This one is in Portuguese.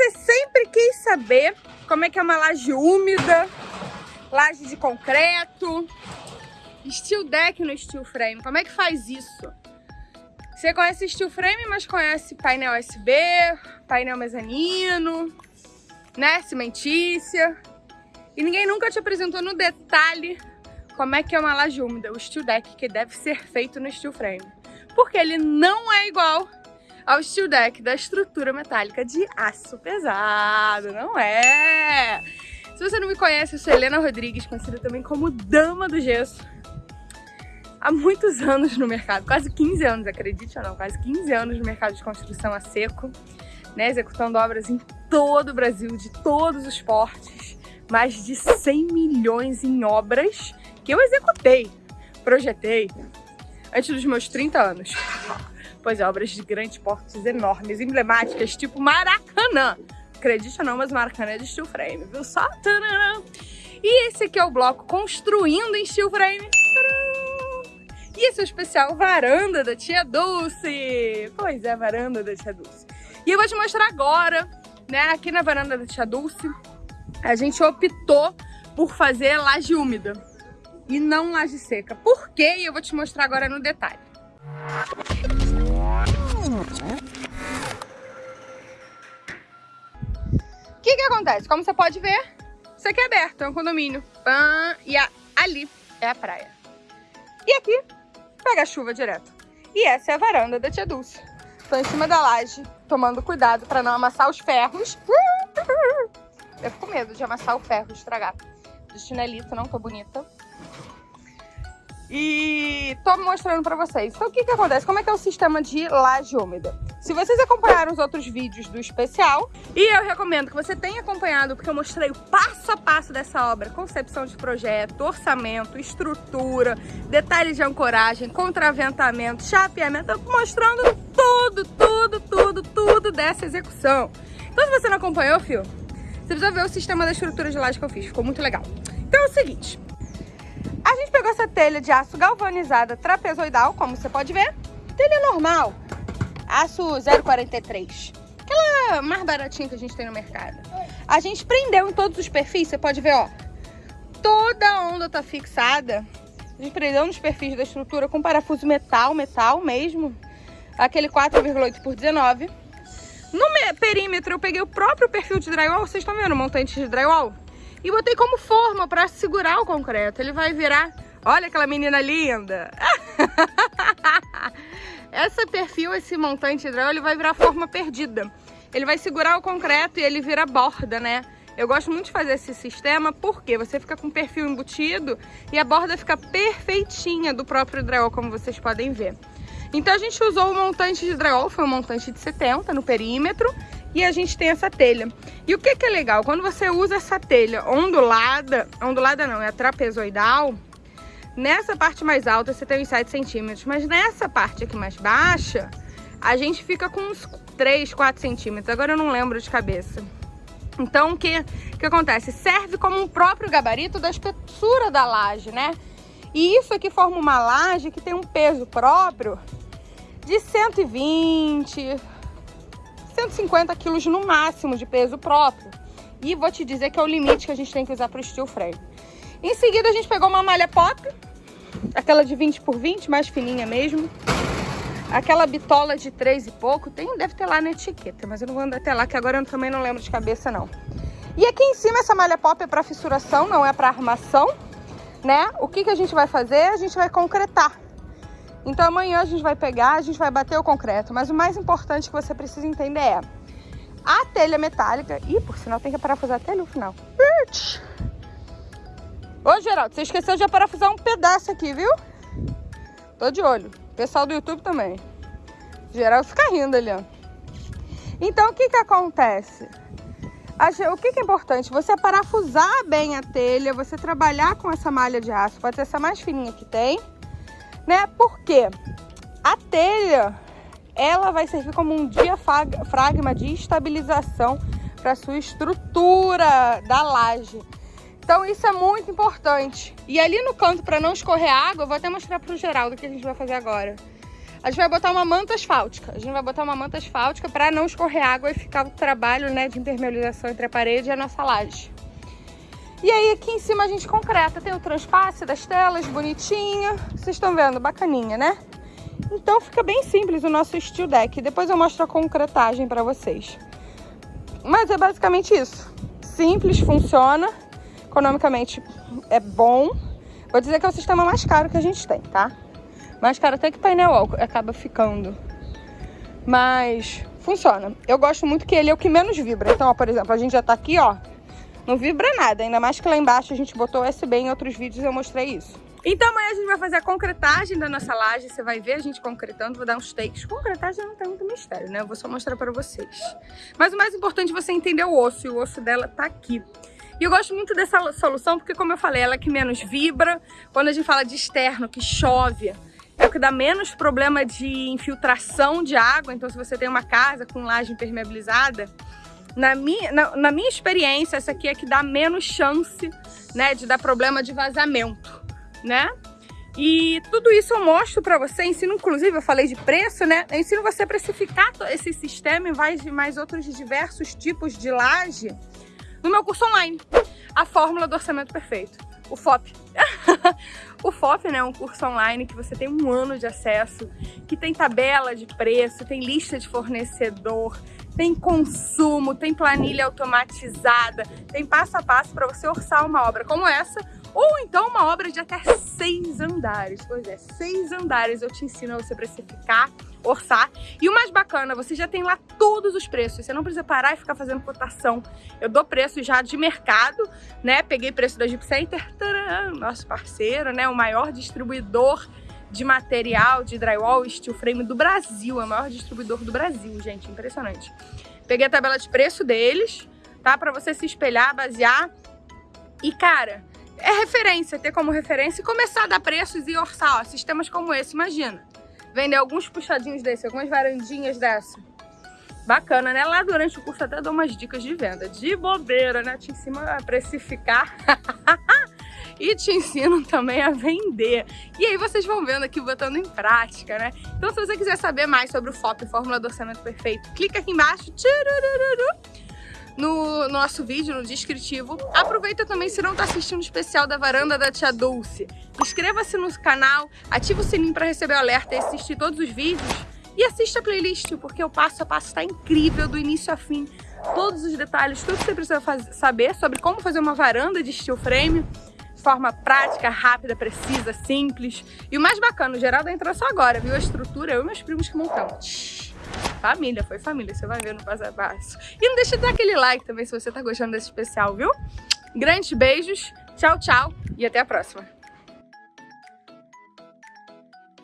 você sempre quis saber como é que é uma laje úmida, laje de concreto, steel deck no steel frame, como é que faz isso? Você conhece steel frame, mas conhece painel USB, painel mezanino, né, cimentícia. E ninguém nunca te apresentou no detalhe como é que é uma laje úmida, o steel deck que deve ser feito no steel frame. Porque ele não é igual ao steel deck da estrutura metálica de aço pesado, não é? Se você não me conhece, eu sou Helena Rodrigues, conhecida também como Dama do Gesso. Há muitos anos no mercado, quase 15 anos, acredite ou não, quase 15 anos no mercado de construção a seco, né, executando obras em todo o Brasil, de todos os portes, mais de 100 milhões em obras que eu executei, projetei, antes dos meus 30 anos. Pois é, obras de grandes portes enormes, emblemáticas, tipo Maracanã. Acredite ou não, mas Maracanã é de steel frame, viu? Só tanana. E esse aqui é o bloco construindo em steel frame. E esse é o especial varanda da tia Dulce. Pois é, varanda da tia Dulce. E eu vou te mostrar agora, né, aqui na varanda da tia Dulce, a gente optou por fazer laje úmida e não laje seca. Por quê? Eu vou te mostrar agora no detalhe. O que que acontece? Como você pode ver, isso aqui é aberto, é um condomínio. E ali é a praia. E aqui pega a chuva direto. E essa é a varanda da tia Dulce. Tô em cima da laje, tomando cuidado para não amassar os ferros. Eu fico com medo de amassar o ferro, estragar. De chinelito, não tô bonita. E tô mostrando pra vocês. Então o que que acontece? Como é que é o sistema de laje úmida? Se vocês acompanharam os outros vídeos do especial, e eu recomendo que você tenha acompanhado, porque eu mostrei o passo a passo dessa obra, concepção de projeto, orçamento, estrutura, detalhes de ancoragem, contraventamento, chapeamento, mostrando tudo, tudo, tudo, tudo dessa execução. Então se você não acompanhou, fio, você precisa ver o sistema da estrutura de laje que eu fiz, ficou muito legal. Então é o seguinte, essa telha de aço galvanizada trapezoidal, como você pode ver. Telha normal, aço 0,43. Aquela mais baratinha que a gente tem no mercado. A gente prendeu em todos os perfis, você pode ver, ó. Toda a onda tá fixada. A gente prendeu nos perfis da estrutura com parafuso metal, metal mesmo. Aquele 4,8 por 19. No perímetro eu peguei o próprio perfil de drywall, vocês estão vendo o montante de drywall? E botei como forma para segurar o concreto. Ele vai virar... Olha aquela menina linda! Esse perfil, esse montante hidráulico, ele vai virar forma perdida. Ele vai segurar o concreto e ele vira borda, né? Eu gosto muito de fazer esse sistema porque você fica com perfil embutido e a borda fica perfeitinha do próprio drywall, como vocês podem ver. Então a gente usou o montante de drywall, foi um montante de 70 no perímetro e a gente tem essa telha. E o que, que é legal? Quando você usa essa telha ondulada, ondulada não, é trapezoidal, nessa parte mais alta você tem uns 7 centímetros, mas nessa parte aqui mais baixa, a gente fica com uns 3, 4 centímetros, agora eu não lembro de cabeça. Então, o que, que acontece? Serve como um próprio gabarito da espessura da laje, né? E isso aqui forma uma laje que tem um peso próprio de 120, 150 quilos no máximo de peso próprio. E vou te dizer que é o limite que a gente tem que usar para o steel frame. Em seguida a gente pegou uma malha pop, aquela de 20 por 20, mais fininha mesmo. Aquela bitola de 3 e pouco, tem, deve ter lá na etiqueta, mas eu não vou andar até lá, que agora eu também não lembro de cabeça não. E aqui em cima essa malha pop é para fissuração, não é para armação, né? O que, que a gente vai fazer? A gente vai concretar. Então amanhã a gente vai pegar, a gente vai bater o concreto. Mas o mais importante que você precisa entender é a telha metálica. Ih, por sinal tem que parafusar até ali o final. Ô Geraldo, você esqueceu de parafusar um pedaço aqui, viu? Tô de olho. Pessoal do YouTube também. Geraldo fica rindo ali, ó. Então o que que acontece? O que, que é importante? Você parafusar bem a telha, você trabalhar com essa malha de aço, pode ser essa mais fininha que tem, né? Porque a telha, ela vai servir como um diafragma de estabilização para sua estrutura da laje. Então isso é muito importante. E ali no canto, para não escorrer água, eu vou até mostrar para o Geraldo o que a gente vai fazer agora. A gente vai botar uma manta asfáltica. A gente vai botar uma manta asfáltica para não escorrer água e ficar o trabalho né, de impermeabilização entre a parede e a nossa laje. E aí aqui em cima a gente concreta. Tem o transpasse das telas, bonitinho. Vocês estão vendo? Bacaninha, né? Então fica bem simples o nosso steel deck. Depois eu mostro a concretagem para vocês. Mas é basicamente isso. Simples, funciona. Economicamente é bom. Vou dizer que é o sistema mais caro que a gente tem, tá? Mais caro até que painel acaba ficando. Mas funciona. Eu gosto muito que ele é o que menos vibra. Então, ó, por exemplo, a gente já tá aqui, ó. Não vibra nada, ainda mais que lá embaixo a gente botou USB em outros vídeos eu mostrei isso. Então amanhã a gente vai fazer a concretagem da nossa laje, você vai ver a gente concretando, vou dar uns takes. Concretagem não tem muito mistério, né? Eu vou só mostrar pra vocês. Mas o mais importante é você entender o osso, e o osso dela tá aqui. E eu gosto muito dessa solução porque, como eu falei, ela é que menos vibra. Quando a gente fala de externo, que chove, é o que dá menos problema de infiltração de água. Então, se você tem uma casa com laje impermeabilizada, na minha, na, na minha experiência, essa aqui é que dá menos chance né, de dar problema de vazamento, né? E tudo isso eu mostro para você, ensino inclusive, eu falei de preço, né? Eu ensino você a precificar esse sistema e mais, mais outros diversos tipos de laje no meu curso online, a Fórmula do Orçamento Perfeito, o FOP. o FOP né, é um curso online que você tem um ano de acesso, que tem tabela de preço, tem lista de fornecedor, tem consumo, tem planilha automatizada, tem passo a passo para você orçar uma obra como essa, ou então uma obra de até seis andares. Pois é, seis andares eu te ensino a você precificar, orçar. E o mais bacana, você já tem lá todos os preços. Você não precisa parar e ficar fazendo cotação. Eu dou preço já de mercado, né? Peguei preço da Jeep Center, nosso parceiro, né? O maior distribuidor de material de drywall steel frame do Brasil. É o maior distribuidor do Brasil, gente. Impressionante. Peguei a tabela de preço deles, tá? Pra você se espelhar, basear. E, cara, é referência, ter como referência e começar a dar preços e orçar, ó, sistemas como esse, imagina. Vender alguns puxadinhos desse, algumas varandinhas dessa. Bacana, né? Lá durante o curso até dou umas dicas de venda. De bobeira, né? Te ensino a precificar. e te ensino também a vender. E aí vocês vão vendo aqui, botando em prática, né? Então se você quiser saber mais sobre o FOP, Fórmula do Orçamento Perfeito, clica aqui embaixo no nosso vídeo, no descritivo. Aproveita também se não está assistindo o especial da varanda da Tia Dulce. Inscreva-se no canal, ativa o sininho para receber o alerta e assistir todos os vídeos. E assista a playlist, porque o passo a passo está incrível, do início a fim. Todos os detalhes, tudo que você precisa fazer, saber sobre como fazer uma varanda de steel frame forma prática, rápida, precisa, simples. E o mais bacana, o Geraldo entrou só agora, viu a estrutura? Eu e meus primos que montamos. Família, foi família, você vai ver no passo a passo. E não deixa de dar aquele like também se você tá gostando desse especial, viu? Grandes beijos, tchau, tchau e até a próxima.